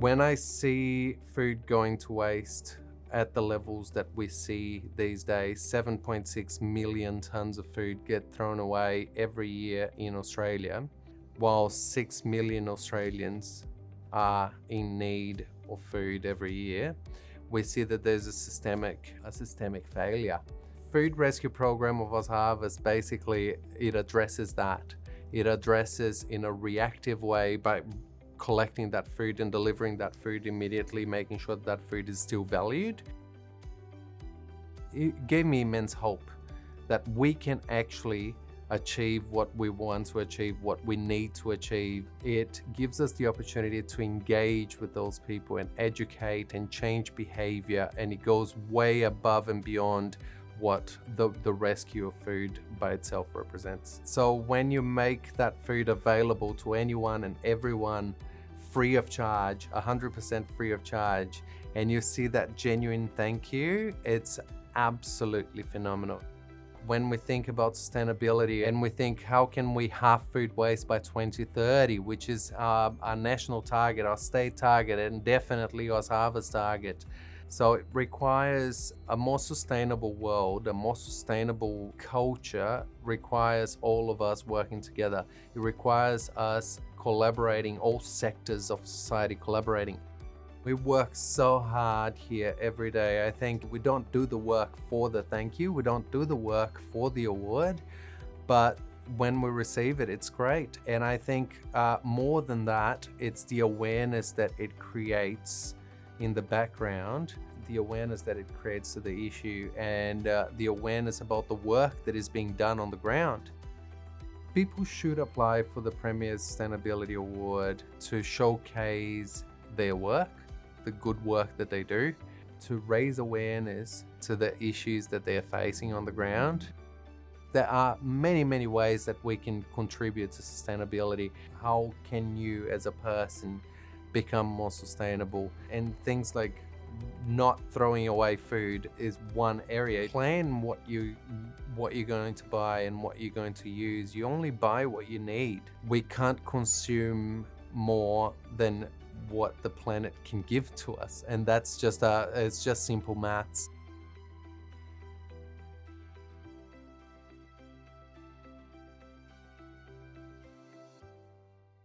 When I see food going to waste at the levels that we see these days, 7.6 million tons of food get thrown away every year in Australia, while 6 million Australians are in need of food every year, we see that there's a systemic, a systemic failure. Food rescue program of OzHarvest basically, it addresses that. It addresses in a reactive way by collecting that food and delivering that food immediately, making sure that, that food is still valued. It gave me immense hope that we can actually achieve what we want to achieve, what we need to achieve. It gives us the opportunity to engage with those people and educate and change behavior and it goes way above and beyond what the, the rescue of food by itself represents. So when you make that food available to anyone and everyone free of charge, 100% free of charge, and you see that genuine thank you, it's absolutely phenomenal when we think about sustainability and we think how can we halve food waste by 2030, which is our, our national target, our state target, and definitely OzHarvest target. So it requires a more sustainable world, a more sustainable culture requires all of us working together. It requires us collaborating, all sectors of society collaborating. We work so hard here every day. I think we don't do the work for the thank you. We don't do the work for the award, but when we receive it, it's great. And I think uh, more than that, it's the awareness that it creates in the background, the awareness that it creates to the issue and uh, the awareness about the work that is being done on the ground. People should apply for the Premier Sustainability Award to showcase their work, the good work that they do, to raise awareness to the issues that they're facing on the ground. There are many, many ways that we can contribute to sustainability. How can you as a person become more sustainable? And things like not throwing away food is one area. Plan what you what you're going to buy and what you're going to use. You only buy what you need. We can't consume more than what the planet can give to us and that's just uh it's just simple maths